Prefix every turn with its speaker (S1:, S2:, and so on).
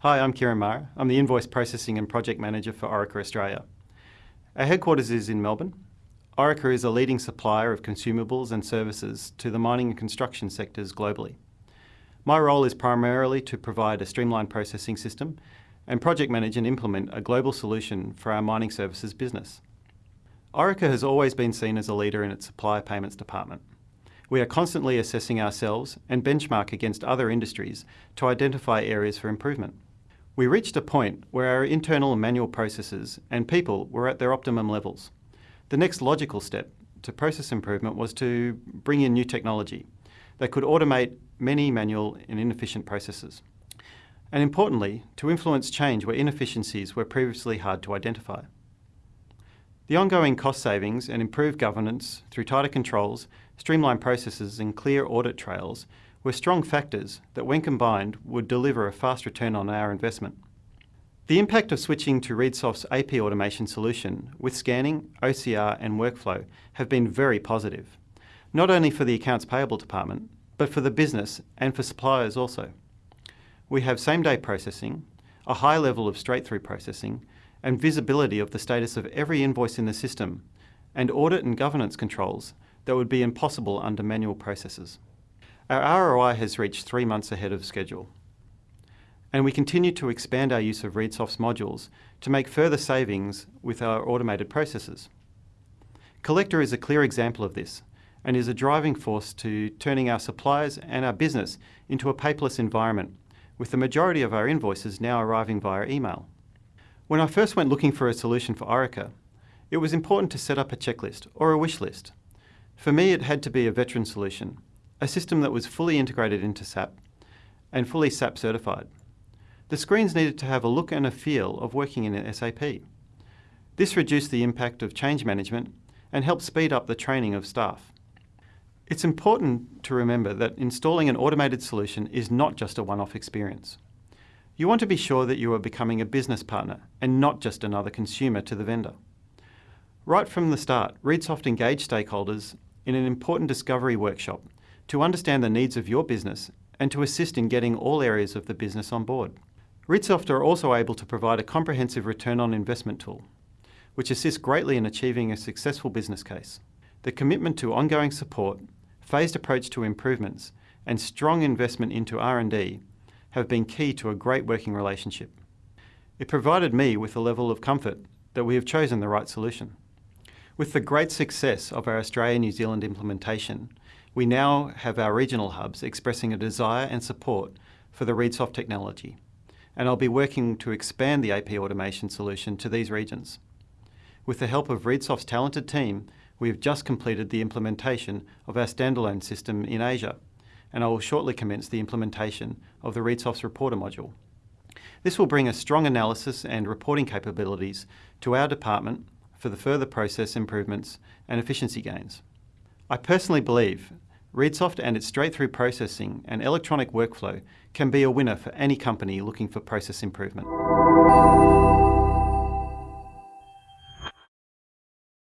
S1: Hi, I'm Kieran Mara. I'm the Invoice Processing and Project Manager for Orica Australia. Our headquarters is in Melbourne. Orica is a leading supplier of consumables and services to the mining and construction sectors globally. My role is primarily to provide a streamlined processing system and project manage and implement a global solution for our mining services business. Orica has always been seen as a leader in its supplier payments department. We are constantly assessing ourselves and benchmark against other industries to identify areas for improvement. We reached a point where our internal and manual processes and people were at their optimum levels. The next logical step to process improvement was to bring in new technology that could automate many manual and inefficient processes. And importantly, to influence change where inefficiencies were previously hard to identify. The ongoing cost savings and improved governance through tighter controls, streamlined processes and clear audit trails were strong factors that when combined would deliver a fast return on our investment. The impact of switching to ReadSoft's AP automation solution with scanning, OCR and workflow have been very positive, not only for the accounts payable department, but for the business and for suppliers also. We have same-day processing, a high level of straight-through processing, and visibility of the status of every invoice in the system, and audit and governance controls that would be impossible under manual processes. Our ROI has reached three months ahead of schedule. And we continue to expand our use of ReadSoft's modules to make further savings with our automated processes. Collector is a clear example of this and is a driving force to turning our suppliers and our business into a paperless environment, with the majority of our invoices now arriving via email. When I first went looking for a solution for Orica, it was important to set up a checklist or a wish list. For me, it had to be a veteran solution a system that was fully integrated into SAP and fully SAP certified. The screens needed to have a look and a feel of working in SAP. This reduced the impact of change management and helped speed up the training of staff. It's important to remember that installing an automated solution is not just a one-off experience. You want to be sure that you are becoming a business partner and not just another consumer to the vendor. Right from the start, ReadSoft engaged stakeholders in an important discovery workshop to understand the needs of your business and to assist in getting all areas of the business on board. ReadSoft are also able to provide a comprehensive return on investment tool, which assists greatly in achieving a successful business case. The commitment to ongoing support, phased approach to improvements, and strong investment into R&D have been key to a great working relationship. It provided me with a level of comfort that we have chosen the right solution. With the great success of our Australia-New Zealand implementation, we now have our regional hubs expressing a desire and support for the ReadSoft technology, and I'll be working to expand the AP automation solution to these regions. With the help of ReadSoft's talented team, we have just completed the implementation of our standalone system in Asia, and I will shortly commence the implementation of the ReadSoft's Reporter module. This will bring a strong analysis and reporting capabilities to our department for the further process improvements and efficiency gains. I personally believe ReadSoft and its straight-through processing and electronic workflow can be a winner for any company looking for process improvement.